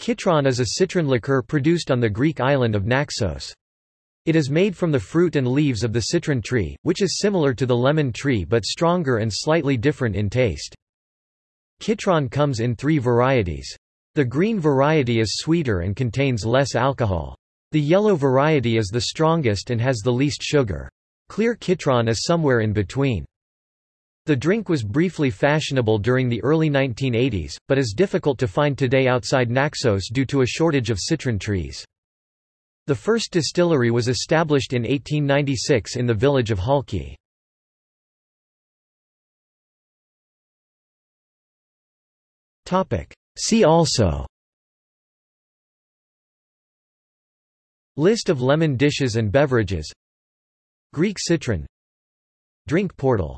Kitron is a citron liqueur produced on the Greek island of Naxos. It is made from the fruit and leaves of the citron tree, which is similar to the lemon tree but stronger and slightly different in taste. Kitron comes in three varieties. The green variety is sweeter and contains less alcohol. The yellow variety is the strongest and has the least sugar. Clear Kitron is somewhere in between. The drink was briefly fashionable during the early 1980s, but is difficult to find today outside Naxos due to a shortage of citron trees. The first distillery was established in 1896 in the village of Halki. See also List of lemon dishes and beverages Greek citron Drink portal